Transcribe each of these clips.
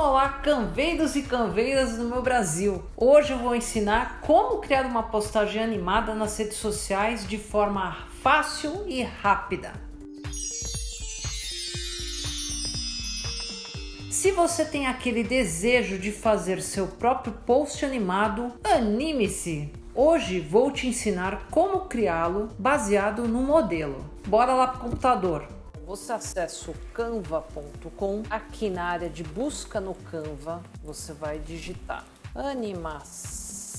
Olá, canveiros e canveiras do meu Brasil! Hoje eu vou ensinar como criar uma postagem animada nas redes sociais de forma fácil e rápida. Se você tem aquele desejo de fazer seu próprio post animado, anime-se! Hoje vou te ensinar como criá-lo baseado no modelo. Bora lá para o computador! Você acessa o canva.com, aqui na área de busca no Canva, você vai digitar animação,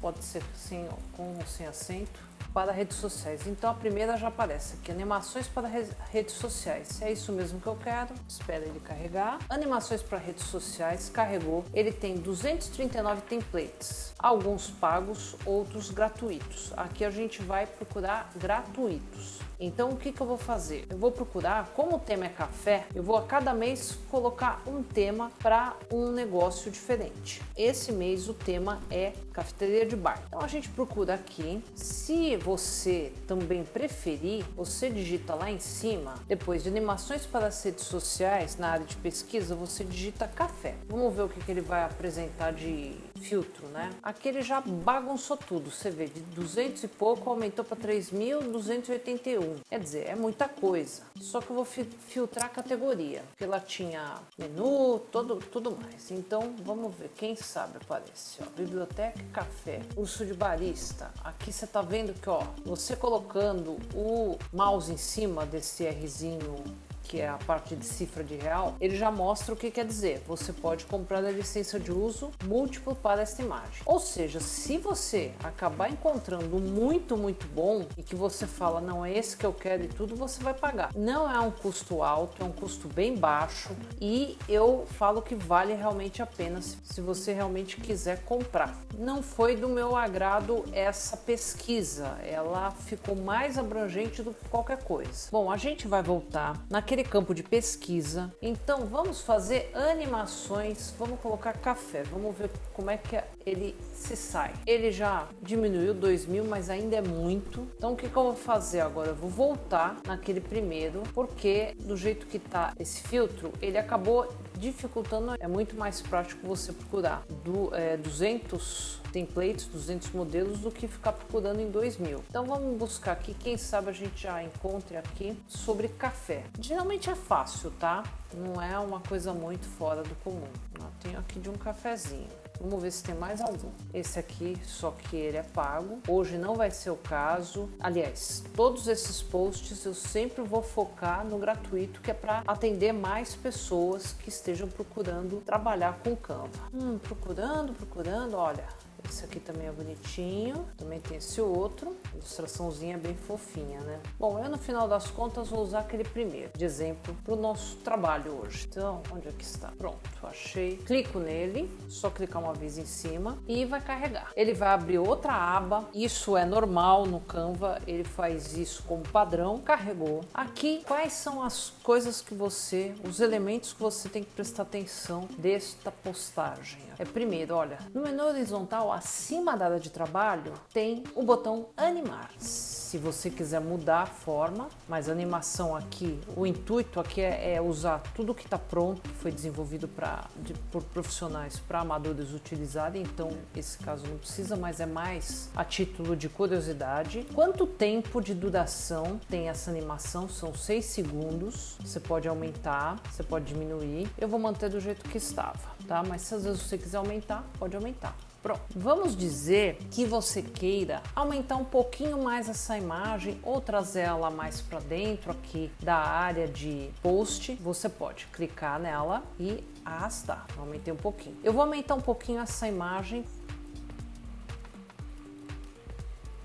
pode ser sem, com ou sem acento, para redes sociais. Então a primeira já aparece aqui, animações para redes sociais. Se é isso mesmo que eu quero, espera ele carregar. Animações para redes sociais, carregou. Ele tem 239 templates, alguns pagos, outros gratuitos. Aqui a gente vai procurar gratuitos. Então o que, que eu vou fazer? Eu vou procurar, como o tema é café, eu vou a cada mês colocar um tema para um negócio diferente. Esse mês o tema é cafeteria de bar. Então a gente procura aqui. Se você também preferir, você digita lá em cima, depois de animações para as redes sociais, na área de pesquisa, você digita café. Vamos ver o que, que ele vai apresentar de filtro, né? Aqui ele já bagunçou tudo. Você vê, de 200 e pouco aumentou para 3.281. Quer dizer, é muita coisa. Só que eu vou filtrar a categoria, porque ela tinha menu, todo, tudo mais. Então, vamos ver, quem sabe aparece. Ó, biblioteca café, curso de barista. Aqui você tá vendo que, ó, você colocando o mouse em cima desse Rzinho que é a parte de cifra de real, ele já mostra o que quer dizer. Você pode comprar a licença de uso múltiplo para esta imagem. Ou seja, se você acabar encontrando muito, muito bom e que você fala, não é esse que eu quero e tudo, você vai pagar. Não é um custo alto, é um custo bem baixo e eu falo que vale realmente a pena se você realmente quiser comprar. Não foi do meu agrado essa pesquisa, ela ficou mais abrangente do que qualquer coisa. Bom, a gente vai voltar naquele aquele campo de pesquisa. Então vamos fazer animações, vamos colocar café, vamos ver como é que ele se sai. Ele já diminuiu 2000, mas ainda é muito. Então o que, que eu vou fazer agora? Eu vou voltar naquele primeiro, porque do jeito que tá esse filtro, ele acabou dificultando, é muito mais prático você procurar do, é, 200 templates, 200 modelos, do que ficar procurando em 2000. Então vamos buscar aqui, quem sabe a gente já encontre aqui sobre café. Geralmente é fácil, tá? Não é uma coisa muito fora do comum. Eu tenho aqui de um cafezinho. Vamos ver se tem mais algum. Esse aqui, só que ele é pago. Hoje não vai ser o caso. Aliás, todos esses posts eu sempre vou focar no gratuito, que é para atender mais pessoas que estejam procurando trabalhar com Canva. Hum, procurando, procurando, olha, esse aqui também é bonitinho. Também tem esse outro. Ilustraçãozinha bem fofinha, né? Bom, eu no final das contas vou usar aquele primeiro de exemplo para o nosso trabalho hoje. Então, onde é que está? Pronto, achei. Clico nele, só clicar uma vez em cima e vai carregar. Ele vai abrir outra aba. Isso é normal no Canva. Ele faz isso como padrão. Carregou. Aqui, quais são as coisas que você, os elementos que você tem que prestar atenção desta postagem? É primeiro, olha, no menu horizontal acima da área de trabalho tem o botão animar. Se você quiser mudar a forma, mas a animação aqui, o intuito aqui é, é usar tudo que está pronto, foi desenvolvido pra, de, por profissionais para amadores utilizarem, então esse caso não precisa, mas é mais a título de curiosidade. Quanto tempo de duração tem essa animação? São 6 segundos, você pode aumentar, você pode diminuir. Eu vou manter do jeito que estava, tá? Mas se às vezes você quiser aumentar, pode aumentar. Pronto. Vamos dizer que você queira aumentar um pouquinho mais essa imagem ou trazer ela mais para dentro aqui da área de post. Você pode clicar nela e arrastar. Aumentei um pouquinho. Eu vou aumentar um pouquinho essa imagem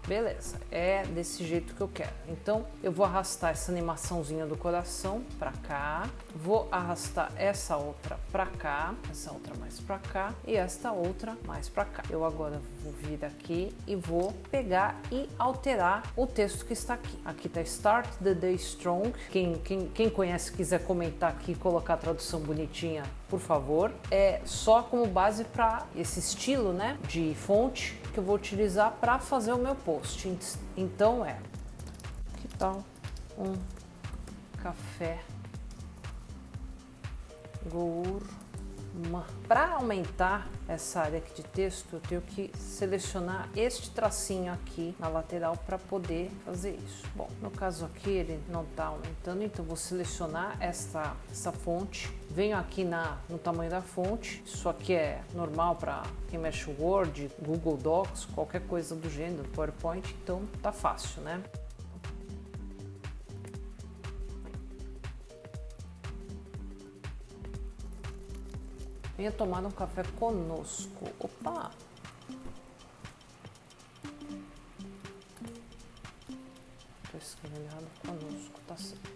Beleza, é desse jeito que eu quero. Então eu vou arrastar essa animaçãozinha do coração para cá, vou arrastar essa outra para cá, essa outra mais para cá e esta outra mais para cá. Eu agora vou vir aqui e vou pegar e alterar o texto que está aqui. Aqui está Start the Day Strong. Quem, quem, quem conhece quiser comentar aqui colocar a tradução bonitinha, por favor. É só como base para esse estilo né, de fonte que eu vou utilizar para fazer o meu post. Então é, que tal um café gourmet Para aumentar essa área aqui de texto, eu tenho que selecionar este tracinho aqui na lateral para poder fazer isso. Bom, no caso aqui ele não está aumentando, então vou selecionar essa, essa fonte. Venho aqui na, no tamanho da fonte, isso aqui é normal para quem mexe Word, Google Docs, qualquer coisa do gênero, PowerPoint, então tá fácil, né? Venha tomar um café conosco. Opa! Estou escrevendo conosco, tá certo.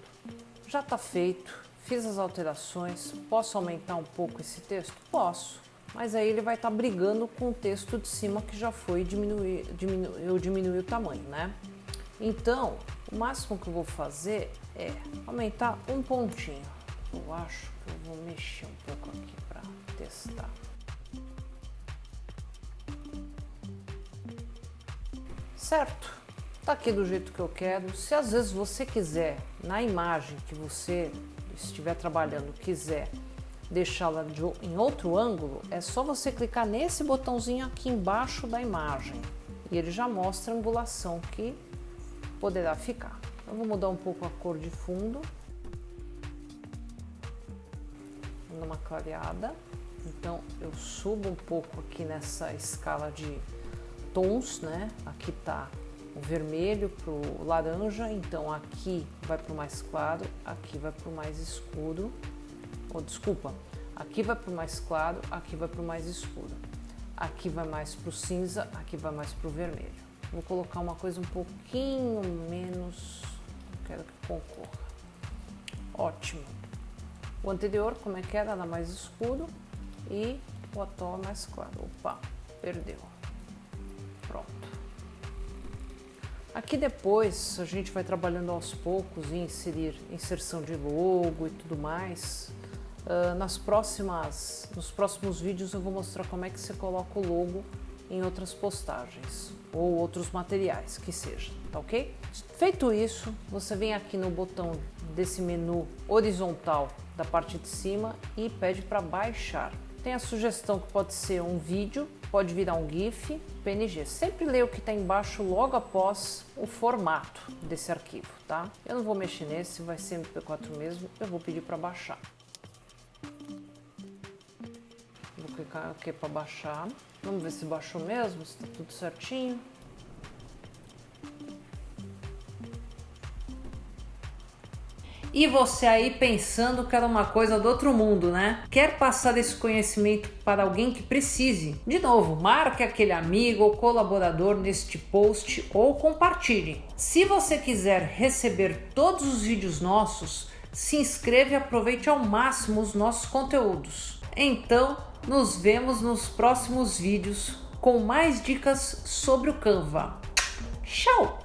Já tá feito, fiz as alterações. Posso aumentar um pouco esse texto? Posso. Mas aí ele vai estar tá brigando com o texto de cima que já foi diminuir, diminu, eu diminui o tamanho, né? Então, o máximo que eu vou fazer é aumentar um pontinho. Eu acho que eu vou mexer um pouco aqui testar. Certo? Tá aqui do jeito que eu quero. Se às vezes você quiser, na imagem que você estiver trabalhando, quiser deixá-la em outro ângulo, é só você clicar nesse botãozinho aqui embaixo da imagem e ele já mostra a angulação que poderá ficar. Eu vou mudar um pouco a cor de fundo, dando uma clareada. Então eu subo um pouco aqui nessa escala de tons, né? Aqui tá o vermelho pro laranja, então aqui vai pro mais claro, aqui vai pro mais escuro. Ou oh, desculpa, aqui vai pro mais claro, aqui vai pro mais escuro. Aqui vai mais pro cinza, aqui vai mais pro vermelho. Vou colocar uma coisa um pouquinho menos, quero que concorra. Ótimo. O anterior, como é que era? Era mais escuro e o atual mais claro. Opa, perdeu. Pronto. Aqui depois a gente vai trabalhando aos poucos em inserir inserção de logo e tudo mais. Uh, nas próximas, nos próximos vídeos eu vou mostrar como é que você coloca o logo em outras postagens ou outros materiais que seja, tá ok? Feito isso, você vem aqui no botão desse menu horizontal da parte de cima e pede para baixar. Tem a sugestão que pode ser um vídeo, pode virar um GIF, PNG. Sempre leia o que está embaixo logo após o formato desse arquivo, tá? Eu não vou mexer nesse, vai ser MP4 mesmo, eu vou pedir para baixar. Vou clicar aqui para baixar. Vamos ver se baixou mesmo, se está tudo certinho. E você aí pensando que era uma coisa do outro mundo, né? Quer passar esse conhecimento para alguém que precise? De novo, marque aquele amigo ou colaborador neste post ou compartilhe. Se você quiser receber todos os vídeos nossos, se inscreva e aproveite ao máximo os nossos conteúdos. Então, nos vemos nos próximos vídeos com mais dicas sobre o Canva. Tchau!